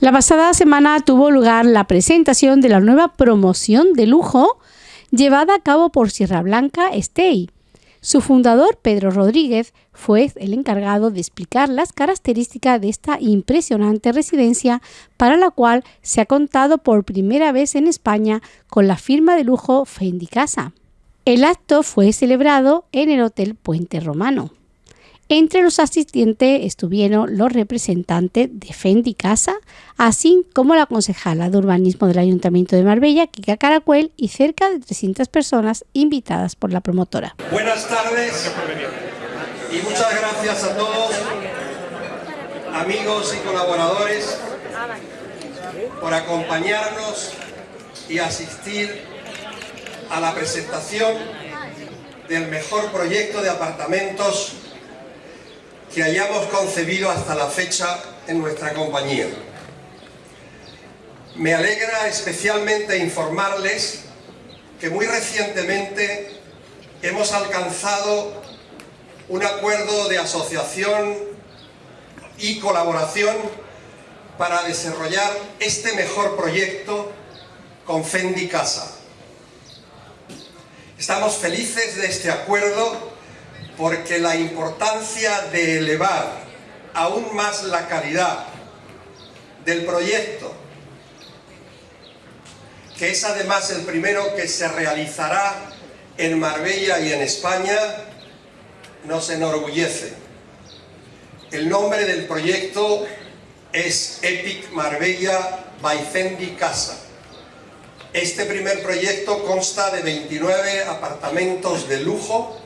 La pasada semana tuvo lugar la presentación de la nueva promoción de lujo llevada a cabo por Sierra Blanca Stay. Su fundador, Pedro Rodríguez, fue el encargado de explicar las características de esta impresionante residencia para la cual se ha contado por primera vez en España con la firma de lujo Fendi Casa. El acto fue celebrado en el Hotel Puente Romano. Entre los asistentes estuvieron los representantes de Fendi Casa, así como la concejala de urbanismo del Ayuntamiento de Marbella, Kika Caracuel, y cerca de 300 personas invitadas por la promotora. Buenas tardes y muchas gracias a todos, amigos y colaboradores, por acompañarnos y asistir a la presentación del mejor proyecto de apartamentos que hayamos concebido hasta la fecha en nuestra compañía. Me alegra especialmente informarles que muy recientemente hemos alcanzado un acuerdo de asociación y colaboración para desarrollar este mejor proyecto con Fendi Casa. Estamos felices de este acuerdo porque la importancia de elevar aún más la calidad del proyecto, que es además el primero que se realizará en Marbella y en España, nos enorgullece. El nombre del proyecto es Epic Marbella by Fendi Casa. Este primer proyecto consta de 29 apartamentos de lujo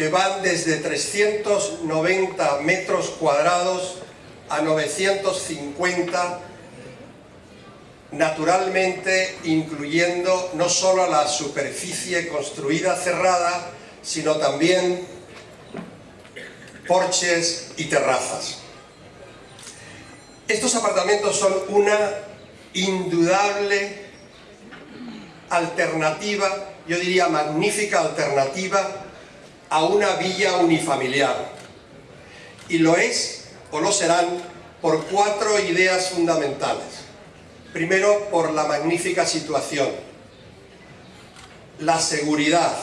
que van desde 390 metros cuadrados a 950 naturalmente incluyendo no solo la superficie construida cerrada, sino también porches y terrazas. Estos apartamentos son una indudable alternativa, yo diría magnífica alternativa a una villa unifamiliar. Y lo es, o lo serán, por cuatro ideas fundamentales. Primero, por la magnífica situación. La seguridad.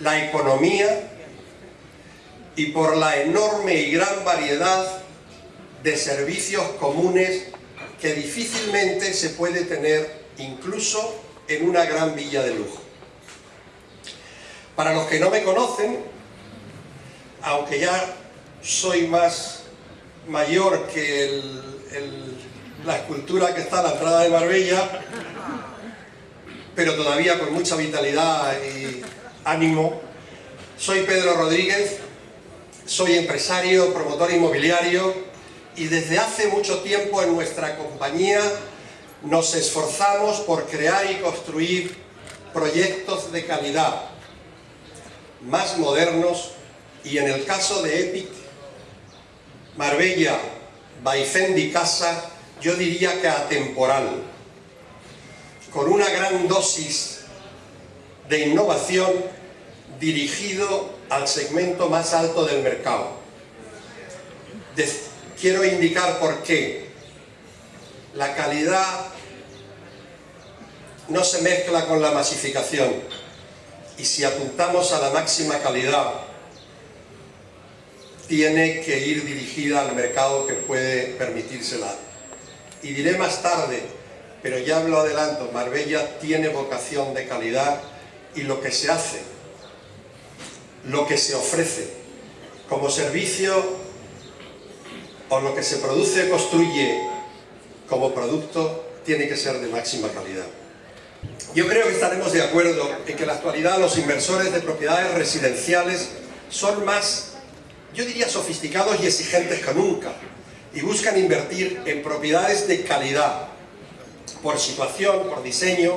La economía. Y por la enorme y gran variedad de servicios comunes que difícilmente se puede tener incluso en una gran villa de lujo. Para los que no me conocen, aunque ya soy más mayor que la escultura que está a la entrada de Marbella, pero todavía con mucha vitalidad y ánimo, soy Pedro Rodríguez, soy empresario, promotor inmobiliario y desde hace mucho tiempo en nuestra compañía nos esforzamos por crear y construir proyectos de calidad más modernos y en el caso de Epic, Marbella, Baifendi Casa, yo diría que atemporal, con una gran dosis de innovación dirigido al segmento más alto del mercado. quiero indicar por qué. La calidad no se mezcla con la masificación y si apuntamos a la máxima calidad, tiene que ir dirigida al mercado que puede permitírsela. Y diré más tarde, pero ya lo adelanto, Marbella tiene vocación de calidad y lo que se hace, lo que se ofrece como servicio o lo que se produce construye como producto tiene que ser de máxima calidad. Yo creo que estaremos de acuerdo en que en la actualidad los inversores de propiedades residenciales son más, yo diría, sofisticados y exigentes que nunca y buscan invertir en propiedades de calidad por situación, por diseño,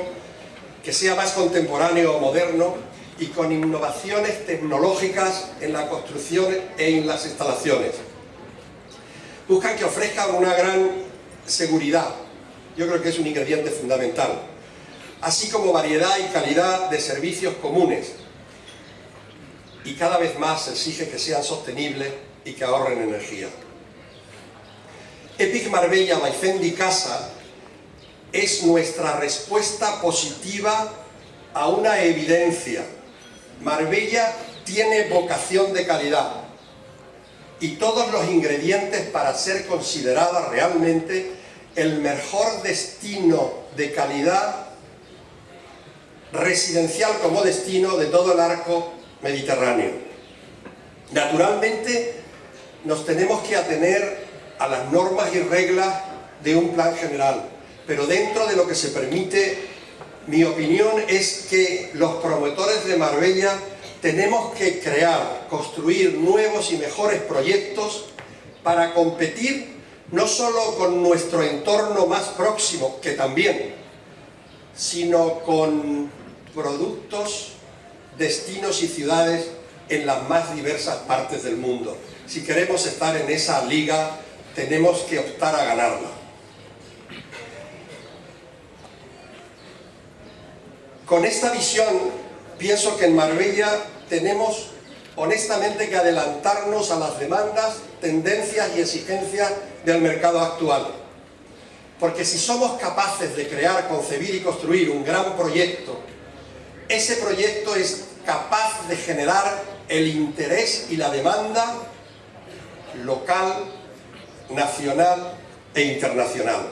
que sea más contemporáneo o moderno y con innovaciones tecnológicas en la construcción e en las instalaciones. Buscan que ofrezcan una gran seguridad, yo creo que es un ingrediente fundamental así como variedad y calidad de servicios comunes. Y cada vez más se exige que sean sostenibles y que ahorren energía. Epic Marbella by Fendi Casa es nuestra respuesta positiva a una evidencia. Marbella tiene vocación de calidad y todos los ingredientes para ser considerada realmente el mejor destino de calidad residencial como destino de todo el arco mediterráneo. Naturalmente nos tenemos que atener a las normas y reglas de un plan general, pero dentro de lo que se permite, mi opinión es que los promotores de Marbella tenemos que crear, construir nuevos y mejores proyectos para competir no solo con nuestro entorno más próximo, que también, sino con productos, destinos y ciudades en las más diversas partes del mundo. Si queremos estar en esa liga, tenemos que optar a ganarla. Con esta visión, pienso que en Marbella tenemos honestamente que adelantarnos a las demandas, tendencias y exigencias del mercado actual. Porque si somos capaces de crear, concebir y construir un gran proyecto, ese proyecto es capaz de generar el interés y la demanda local, nacional e internacional.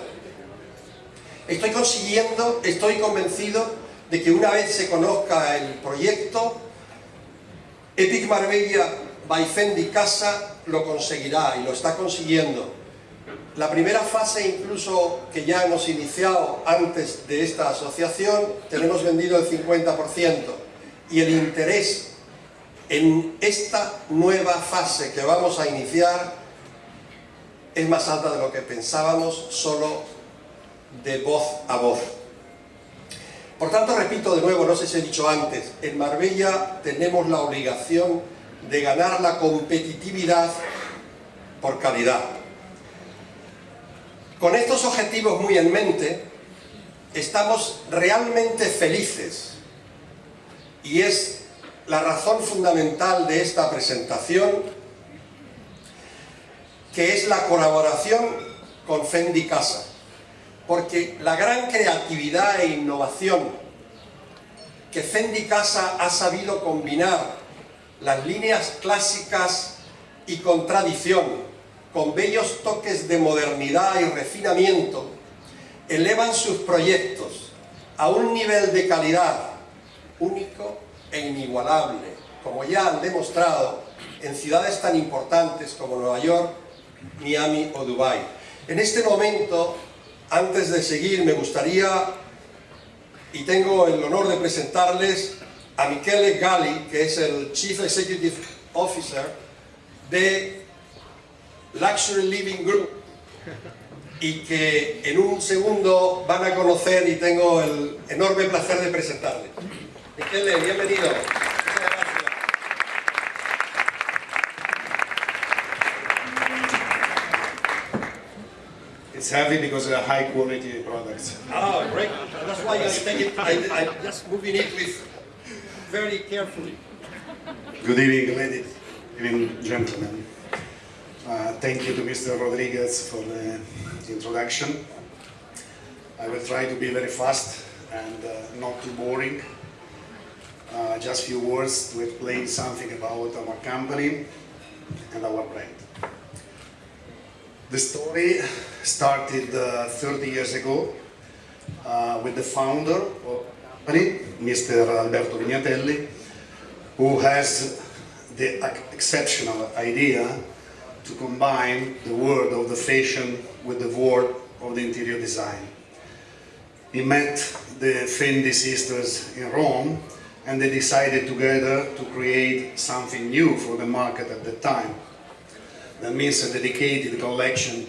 Estoy consiguiendo, estoy convencido de que una vez se conozca el proyecto, Epic Marbella by Fendi Casa lo conseguirá y lo está consiguiendo. La primera fase incluso que ya hemos iniciado antes de esta asociación, tenemos vendido el 50% y el interés en esta nueva fase que vamos a iniciar es más alta de lo que pensábamos solo de voz a voz. Por tanto, repito de nuevo, no sé si he dicho antes, en Marbella tenemos la obligación de ganar la competitividad por calidad. Con estos objetivos muy en mente, estamos realmente felices. Y es la razón fundamental de esta presentación que es la colaboración con Fendi Casa. Porque la gran creatividad e innovación que Fendi Casa ha sabido combinar las líneas clásicas y con tradición con bellos toques de modernidad y refinamiento, elevan sus proyectos a un nivel de calidad único e inigualable, como ya han demostrado en ciudades tan importantes como Nueva York, Miami o Dubái. En este momento, antes de seguir, me gustaría, y tengo el honor de presentarles a Michele Galli, que es el Chief Executive Officer de Luxury Living Group y que en un segundo van a conocer y tengo el enorme placer de presentarle. Michele, bienvenido. It's heavy because of high quality products. Ah, great. That's why I take it, I, I'm just moving it with very carefully. Good evening, ladies and gentlemen. Thank you to Mr. Rodriguez for the introduction. I will try to be very fast and uh, not too boring. Uh, just a few words to explain something about our company and our brand. The story started uh, 30 years ago uh, with the founder of the company, Mr. Alberto Vignatelli, who has the exceptional idea to combine the world of the fashion with the world of the interior design. He met the Fendi sisters in Rome and they decided together to create something new for the market at the time. That means a dedicated collection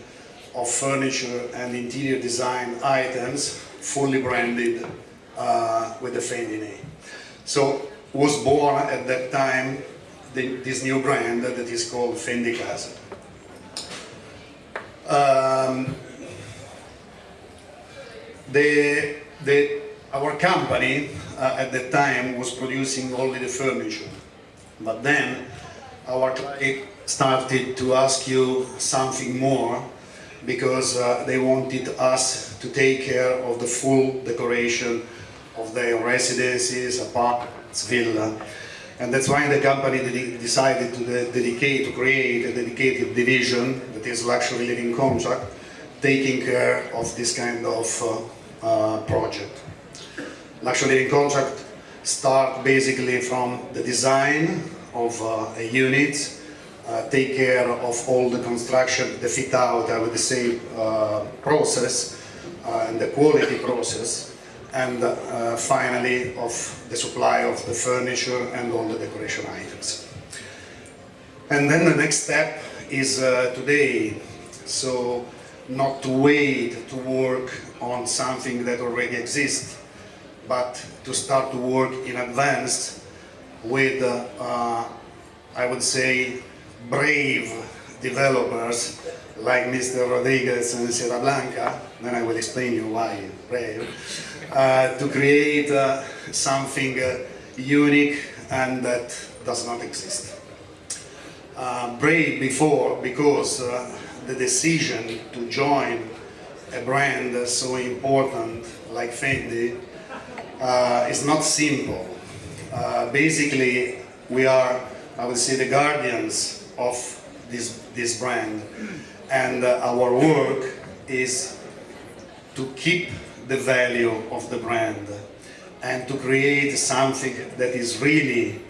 of furniture and interior design items fully branded uh, with the Fendi name. So was born at that time the, this new brand that is called Fendi Casa. Um, the, the, our company uh, at the time was producing only the furniture, but then our client started to ask you something more because uh, they wanted us to take care of the full decoration of their residences, apartments, villa. And that's why the company decided to dedicate, to create a dedicated division that is luxury living contract, taking care of this kind of uh, uh, project. Luxury living contract start basically from the design of uh, a unit, uh, take care of all the construction, the fit out, I would say, uh, process uh, and the quality process, and uh, finally of the supply of the furniture and all the decoration items. And then the next step is uh, today, so not to wait to work on something that already exists, but to start to work in advance with, uh, I would say, brave developers like Mr. Rodriguez and Sierra Blanca, then I will explain you why brave, uh, to create uh, something uh, unique and that does not exist. Uh, brave before because uh, the decision to join a brand so important like Fendi is not simple. basically, we are, I would say, the guardians of this, this brand. And uh, our work is to keep the value of the brand and to create something that is really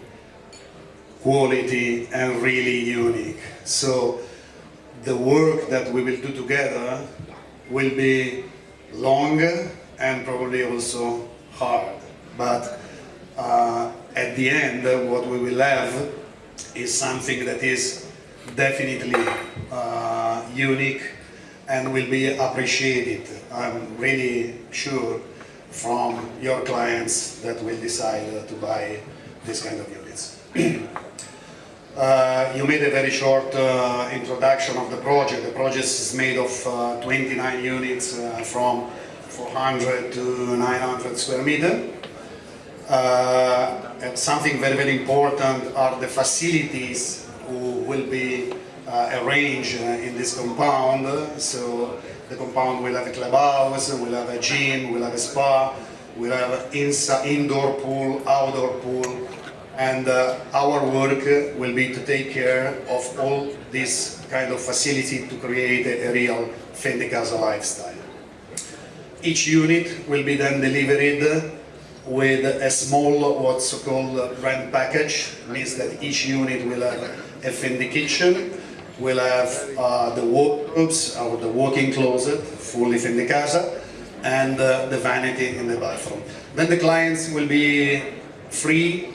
quality and really unique. So the work that we will do together will be long and probably also hard. But uh, at the end, what we will have is something that is definitely uh, unique and will be appreciated. I'm really sure from your clients that will decide uh, to buy this kind of units. uh, you made a very short uh, introduction of the project. The project is made of uh, 29 units uh, from 400 to 900 square meter. Uh, something very, very important are the facilities who will be arranged uh, in this compound. So the compound will have a clubhouse, will have a gym, will have a spa, will have an indoor pool, outdoor pool, and uh, our work will be to take care of all this kind of facility to create a, a real Fendi Casa lifestyle. Each unit will be then delivered with a small what's called brand package, means that each unit will have a Fendi kitchen, will have uh, the wardrobes or the walk-in closet, fully Fendi Casa, and uh, the vanity in the bathroom. Then the clients will be free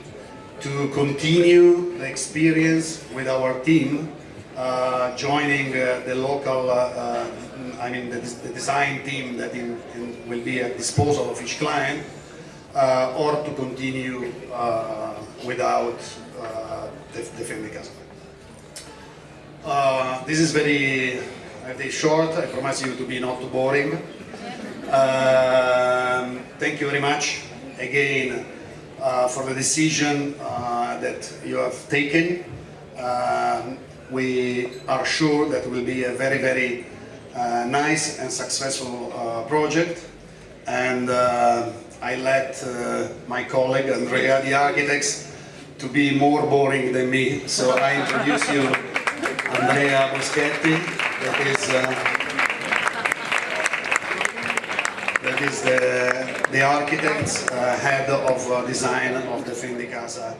to continue the experience with our team, uh, joining uh, the local, uh, uh, I mean the, the, design team that in, in will be at disposal of each client, or to continue without the, the Fendi Casa. Uh, this is very, short, I promise you to be not too boring. Um, thank you very much again uh, for the decision uh, that you have taken. Um, we are sure that will be a very, very nice and successful project. And I let uh, my colleague Andrea, the architects, to be more boring than me. So I introduce you Andrea Boschetti, that is, uh, that is the, the architect, uh, head of uh, design of the Fendi Casa.